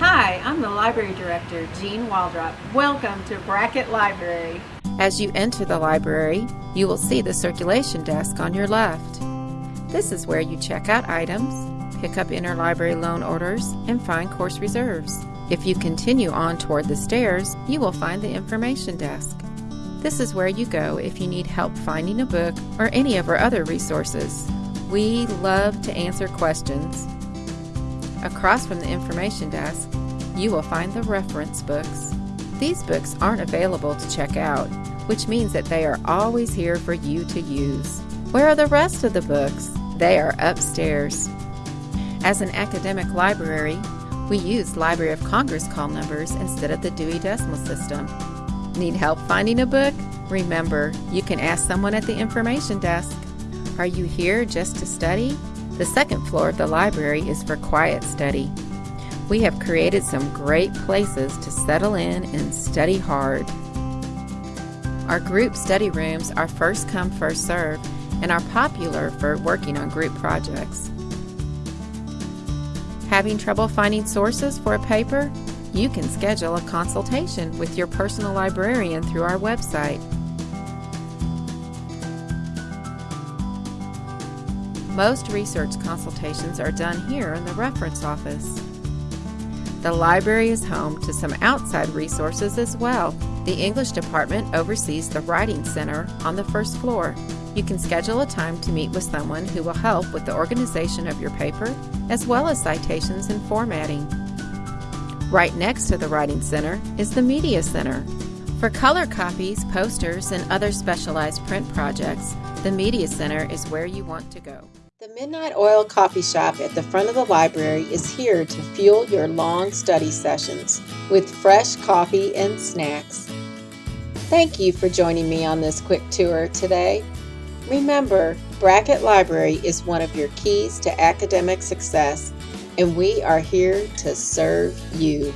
Hi, I'm the Library Director, Jean Waldrop. Welcome to Brackett Library. As you enter the library, you will see the circulation desk on your left. This is where you check out items, pick up interlibrary loan orders, and find course reserves. If you continue on toward the stairs, you will find the information desk. This is where you go if you need help finding a book or any of our other resources. We love to answer questions. Across from the information desk, you will find the reference books. These books aren't available to check out, which means that they are always here for you to use. Where are the rest of the books? They are upstairs. As an academic library, we use Library of Congress call numbers instead of the Dewey Decimal System. Need help finding a book? Remember, you can ask someone at the information desk. Are you here just to study? The second floor of the library is for quiet study. We have created some great places to settle in and study hard. Our group study rooms are first come, first serve and are popular for working on group projects. Having trouble finding sources for a paper? You can schedule a consultation with your personal librarian through our website. Most research consultations are done here in the reference office. The library is home to some outside resources as well. The English department oversees the Writing Center on the first floor. You can schedule a time to meet with someone who will help with the organization of your paper, as well as citations and formatting. Right next to the Writing Center is the Media Center. For color copies, posters, and other specialized print projects, the Media Center is where you want to go. The Midnight Oil Coffee Shop at the front of the library is here to fuel your long study sessions with fresh coffee and snacks. Thank you for joining me on this quick tour today. Remember, Brackett Library is one of your keys to academic success, and we are here to serve you.